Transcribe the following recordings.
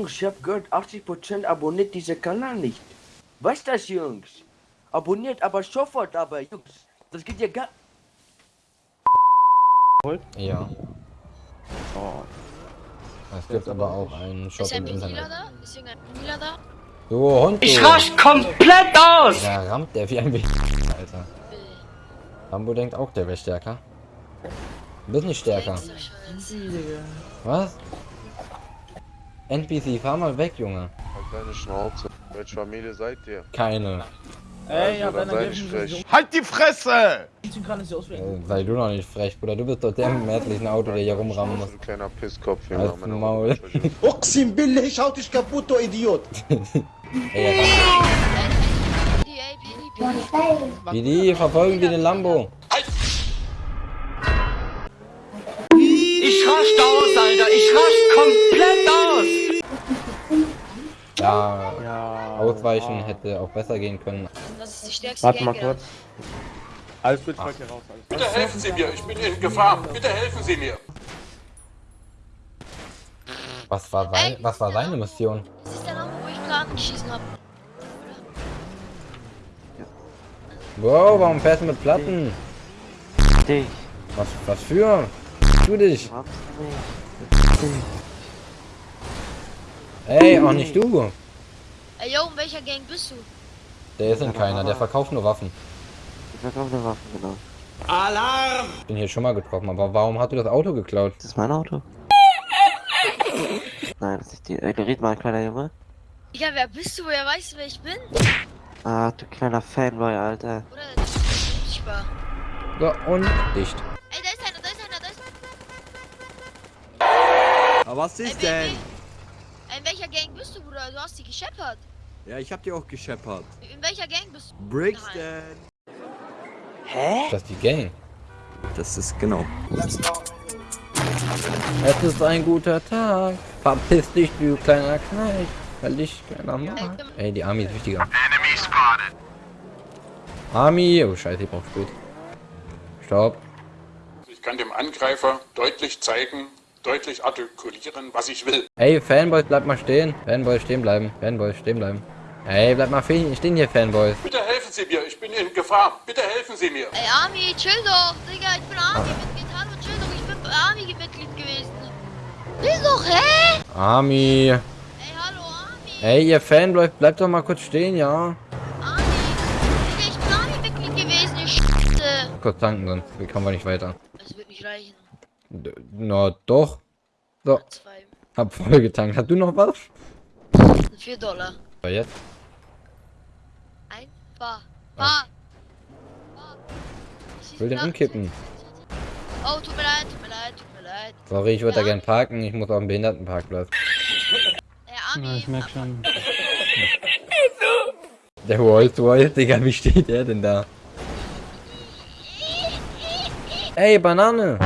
Jungs, ich hab gehört, 80% abonniert diesen Kanal nicht. Was das, Jungs? Abonniert aber sofort, aber Jungs. Das geht ja gar... Ja. Oh. Es gibt aber auch einen Shop Ist ein im Internet. da? Ist da? Hund, du. Ich rasch komplett aus! Da rammt der wie ein Wichser, Alter. Will. Rambo denkt auch, der wäre stärker. Du bist nicht stärker. Was? NPC, fahr mal weg, Junge. Halt deine Schnauze. Welche Familie seid ihr? Keine. Ey, also, ja, sei frech. Halt die Fresse! Äh, sei du noch nicht frech, Bruder. Du bist doch der im hässlichen Auto, der hier rumrammen muss. Ein kleiner Pisskopf hier nach meinem Maul. Oxim Bille, ich dich kaputt, du Idiot! Ey, Didi, verfolgen wir den Lambo! Ich rasch aus, Alter! Ich rasch komplett aus! Ja, Ja. ausweichen hätte auch besser gehen können. Das ist die stärkste Warte mal kurz. Alles gut, dir raus. Alles. Bitte helfen Sie mir, ich bin in Gefahr. Bitte helfen Sie mir. Was war, sein, was war seine Mission? Das ist der Name, wo ich Platten geschissen hab. Wow, warum fährst du mit Platten? Dich. Was, was für? Tu dich. Ey, auch nicht du. Ey, yo, in welcher Gang bist du? Der ist in keiner, der verkauft nur Waffen. Ich verkaufe eine Waffe, genau. Ich bin hier schon mal getroffen, aber warum hast du das Auto geklaut? Ist das mein Auto? Nein, das ist nicht die. Äh, red mal, kleiner Junge. Digga, wer bist du? Wer weiß, wer ich bin? Ah, du kleiner Fanboy, Alter. Oder der ist. So, und dicht. Aber was ist wen- denn? In welcher Gang bist du, Bruder? Du hast die gescheppert. Ja, ich hab die auch gescheppert. In welcher Gang bist du? Brixton. Das ist die Gang. Das ist genau. Es ist ein guter Tag. Verpiss dich, du kleiner Knecht. Weil dich keiner mag. Ey, die Army ist wichtiger. Army. Oh, scheiße, ich brauch spät. Stopp. Ich kann dem Angreifer deutlich zeigen, deutlich artikulieren, was ich will. Ey, Fanboys, bleib mal stehen. Fanboys, stehen bleiben. Fanboys, stehen bleiben. Ey, bleib mal stehen stehen hier, Fanboys. Bitte helfen Sie mir, ich bin in Gefahr. Bitte helfen Sie mir. Ey, Army, chill doch. Digga, ich bin Army-Mitglied. Hallo, chill doch. Ich bin Army-Mitglied gewesen. Chill doch, hä? Army. Ey, hallo, Army. Ey, ihr Fanboys, bleibt doch mal kurz stehen, ja? Army. Digga, ich bin Army-Mitglied gewesen. Ich. Kurz tanken, sonst kommen wir nicht weiter. Das wird nicht reichen. Na, doch. So, Zwei. hab voll getankt. Hast du noch was? 4 Dollar. Aber jetzt? Ein Bar. Bar. Bar. Ich will den umkippen. Oh, tut mir leid, tut mir leid, tut mir leid. Sorry, ich würde da Ja. gern parken. Ich muss auf den Behindertenparkplatz. Ey, Army. schon. Der Rolls Royce, Digga, wie steht der denn da? Ey, Banane!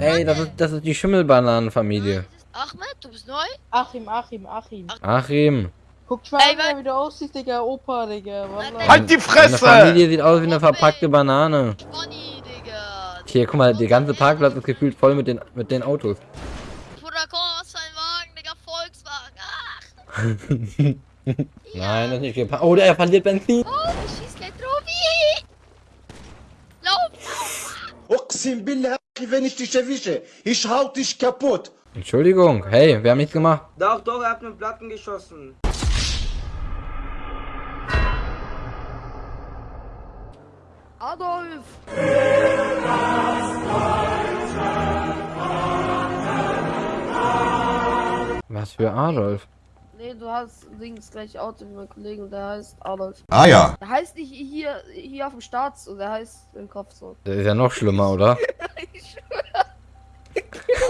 Ey, das ist, das ist die Schimmelbananenfamilie. Achmed, du bist neu? Achim, Achim, Achim. Achim. Guck mal, Ey, wie du aussiehst, Digga, Opa, Digga. Wallah. Halt die Fresse! Die Familie sieht aus wie eine oh, verpackte Banane. Bonnie, Digga. Hier, guck mal, der ganze Parkplatz ist gefühlt voll mit den, mit den Autos. Bruder, komm aus deinem Wagen, Digga, Volkswagen. Ach. Nein, das ist nicht gepackt. Oh, er verliert Benzin. Oh, ich schieß gleich drauf. Lauf, lauf. Uqsim wenn ich dich erwische. Ich hau dich kaputt. Entschuldigung, hey, wer hat gemacht Doch, doch, er hat mit Platten geschossen. Adolf! Was für Adolf? Nee, du hast links gleich Auto mit meinem Kollegen, der heißt Adolf. Ah ja. Der heißt nicht hier, hier auf dem Start Staats, der heißt im Kopf so. Der ist ja noch schlimmer, oder?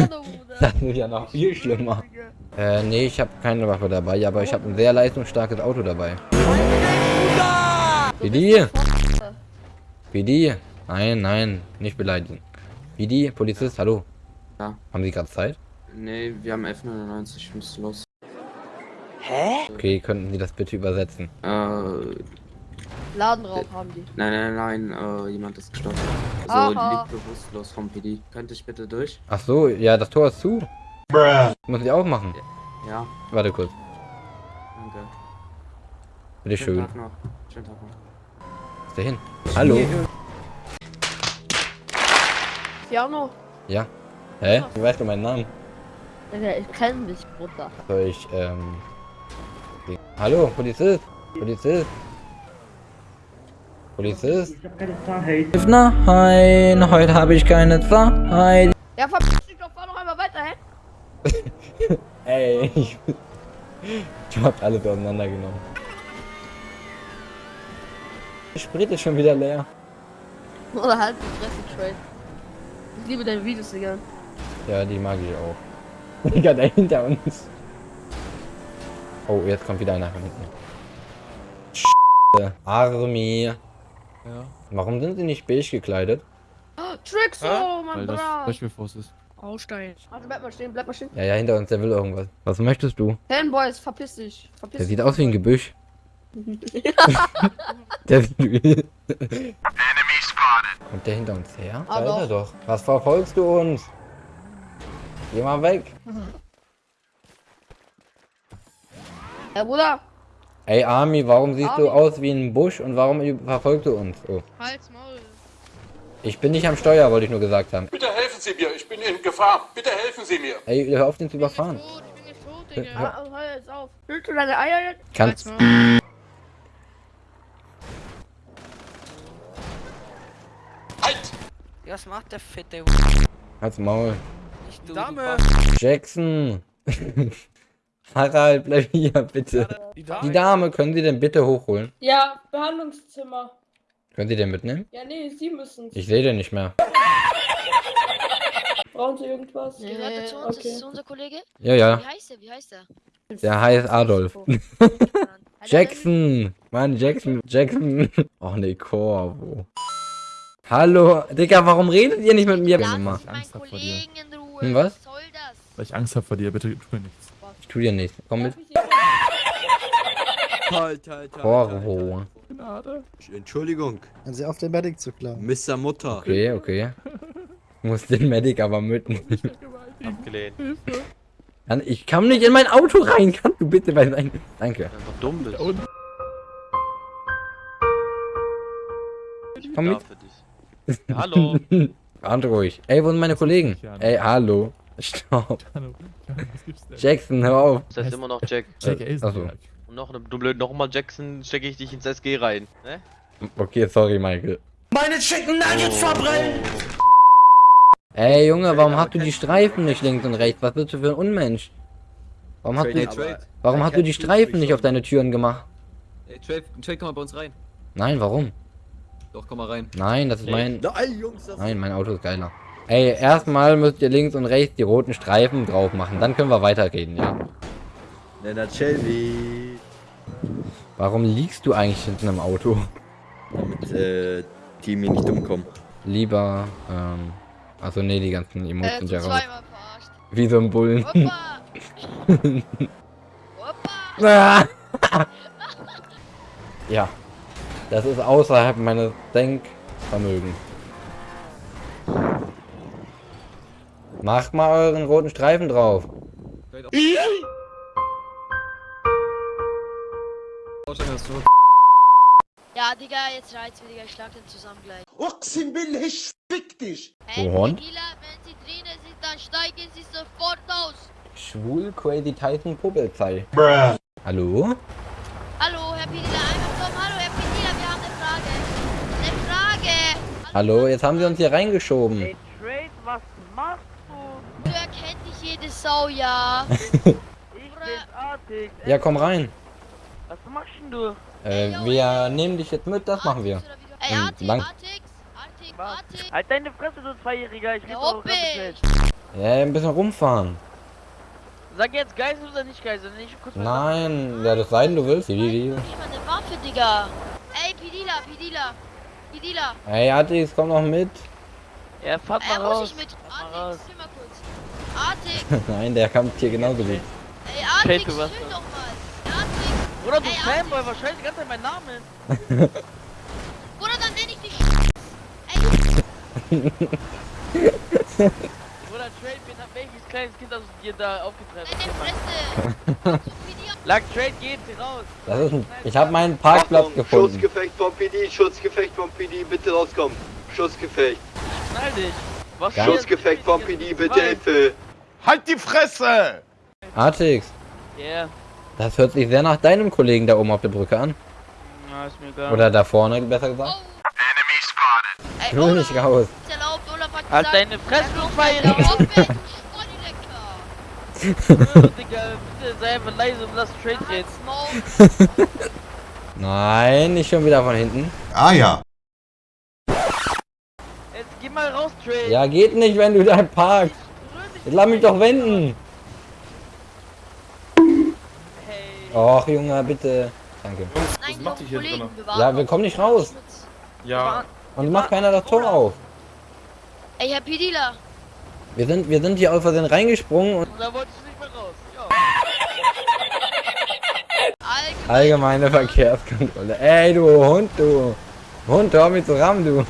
Das ist ja noch viel schlimmer. Äh, nee, ich habe keine Waffe dabei, aber ich habe ein sehr leistungsstarkes Auto dabei. Bidi? Bidi? Nein, nein, nicht beleidigen. Bidi, Polizist, hallo. Ja. Haben Sie gerade Zeit? Nee, wir haben F99, ich muss los. Okay, könnten Sie das bitte übersetzen? Äh, nein, Ladenraub haben die. nein, nein, äh, jemand ist gestorben. Aha. Also liegt bewusstlos vom PD. Könnte ich bitte durch? Ach so, ja, das Tor ist zu. Muss ich auch machen. Ja, Warte kurz. danke. Bitte Schönen schön. Tag noch. Schönen Tag noch. Ist der hin? Hallo? Piano. Ja. Hä? Wie weißt du meinen Namen? Ja, ich kenn dich, Bruder. Soll ich, ähm... Hallo, Polizist? Polizist? Polizist? Nein, heute habe ich keine Zeit. Ja, verpiss dich doch, fahr noch einmal weiter, hä? Ey, ich, ich hab alles auseinandergenommen. Der Sprit ist schon wieder leer. Oder halt die Fresse, Trade. Ich liebe deine Videos, Digga. Ja, die mag ich auch. Digga, da hinter uns. Oh, jetzt kommt wieder einer von hinten. Army. Ja. Warum sind sie nicht beige gekleidet? Tricks, oh, mein Bruder. ist. Aussteigen. Also bleib mal stehen, bleib mal stehen. Ja, ja, hinter uns, der will irgendwas. Was möchtest du? Fanboys, verpiss dich. Verpiss Der dich. sieht aus wie ein Gebüsch. der sieht Kommt der hinter uns her? Ah, da ist er doch. Was verfolgst du uns? Geh mal weg. Ja, Bruder. Ey, Army, warum siehst du Army. aus wie ein Busch und warum verfolgst du uns? Oh. Halt's Maul. Ich bin nicht am Steuer, wollte ich nur gesagt haben. Bitte helfen Sie mir, ich bin in Gefahr. Bitte helfen Sie mir. Ey, hör auf, den zu überfahren. Tot, ich bin nicht tot, Digga. hör- Ah, hör jetzt auf. Willst du deine Eier jetzt? Kannst. Halt's Maul. Halt! Was macht der fette Halt's Maul. Nicht du? Dame! Jackson. Harald, bleib hier, bitte. Die Die Dame, können Sie denn bitte hochholen? Ja, Behandlungszimmer. Können Sie den mitnehmen? Ja, nee, Sie müssen Ich sehe den nicht mehr. Brauchen Sie irgendwas? Gehört er zu uns? Das ist unser Kollege? Ja, ja. Wie heißt er? Wie heißt er? Der heißt Adolf. Jackson. Mann, Jackson. Jackson. Och nee, Corvo. Hallo. Digga, warum redet ihr nicht mit mir? Lass meinen Angst hab vor dir. Kollegen in Ruhe. Hm, was? Was soll das? Weil ich Angst habe vor dir, bitte tu mir nichts. Ich tu dir nichts. Komm mit. Halt, halt, halt. Corvo. Gnade. Entschuldigung, Haben Sie auf den Medic zu klauen? Mr. Mutter. Okay, okay. Muss den Medic aber mitnehmen. Abgelehnt. Ich kann nicht in mein Auto rein. Kannst du bitte bei sein. Danke. Einfach dumm bist. Und Komm mit. für dich. Ja, hallo. Ruhig. Ey, wo sind meine Kollegen? Ey, hallo. Stopp. Jackson, hör auf. Das heißt immer noch Jack. Jack Äh, achso. Und noch eine, du blöd, nochmal Jackson, stecke ich dich ins SG rein. Ne? Okay, sorry, Michael. Meine Chicken Nuggets verbrennen! Ey, Junge, warum hast du die Streifen nicht links und rechts? Was bist du für ein Unmensch? Warum hast du, Trade. warum hast du die Streifen nicht auf deine Türen gemacht? Hey, Trade, Trade, komm mal bei uns rein. Nein, warum? Doch, komm mal rein. Nein, das ist mein... Nein, Jungs, das Nein, mein Auto ist geiler. Ey, erstmal müsst ihr links und rechts die roten Streifen drauf machen. Dann können wir weiterreden, ja. Lennart Shelby. Warum liegst du eigentlich hinten im Auto? Damit, äh, die mir nicht umkommen. Lieber, ähm... Also nee, die ganzen Äh, Emotes du sind ja raus. zweimal verarscht. Wie so ein Bullen. Hoppa! Hoppa! Ah! ja. Das ist außerhalb meines Denkvermögens. Macht mal euren roten Streifen drauf. Ja, Digga, jetzt reizt Digga. Ich schlag den zusammen gleich. Uqsim billah, ich fick dich! Hey, Hund? Tequila, wenn sie drinnen sind, dann steigen sie sofort aus. Schwul Crazy Tyson Puppelzei. Hallo? Hallo, Herr Pedila, einfach kommen. Hallo, Herr Pedila, wir haben eine Frage. Eine Frage. Hallo, jetzt haben sie uns hier reingeschoben. Trade, was machst du? Du jede Sau, ja. Ich artig. Ja, komm rein. Was machst denn du? Äh, wir nehmen dich jetzt mit, das machen wir. Ey, Ähm, Artix, lang- Artix, Artix, Artix. Halt deine Fresse, du Zweijähriger. Ich Ja, Hoppe. Ja, ein bisschen rumfahren. Sag jetzt Geisel oder nicht Geisel? Nicht kurz Nein, ja, das sei denn, du willst. Nicht mal eine Waffe, Digga. Ey, Pedila, Pedila. Pedila. Hey, Atix, komm noch mit. Ja, fahrt Äh, mal muss raus. ich mit. Fahr Artix, Nein, der kommt hier genauso gut. ey, Artix, du chill was? doch mal. Artix. Bruder, du Ey, Fanboy, was scheiße die ganze Zeit meinen Namen? Bruder, dann nenn ich dich. Ey, Bruder, Trade, hab welches kleines Kind aus dir da aufgetrennt. Deine Fresse! Lack Trade geht raus. Das ist ein, ich habe meinen Parkplatz gefunden. Schussgefecht vom PD, Schussgefecht vom PD, bitte rauskommen. Schussgefecht. Schnall dich. Was? Schussgefecht vom PD, bitte Hilfe. Halt die Fresse! Artix, Yeah. das hört sich sehr nach deinem Kollegen da oben auf der Brücke an. Ja, ist mir egal. Oder da vorne, besser gesagt. Ey, Ich will nicht raus. Halt deine Fresse, du Spotty-Lecker. Digga, bitte sei einfach leise und lass Trade reden. Smoke. Nein, nicht schon wieder von hinten. Ah ja. Jetzt geh mal raus, Trade. Ja, geht nicht, wenn du da parkst. Jetzt lass mich doch wenden. Hey. Och, Junge, bitte. Danke. Nein, Junge, Kollegen, wir waren Ja, wir kommen nicht raus. Ja. Und macht keiner das Tor auf. Ey, Herr Pidila. Wir sind, wir sind hier aus Versehen reingesprungen und Da wolltest du nicht mehr raus. Ja. Allgemein. allgemeine Verkehrskontrolle. Ey, du Hund, du. Hund, hör mich zu rammen, du.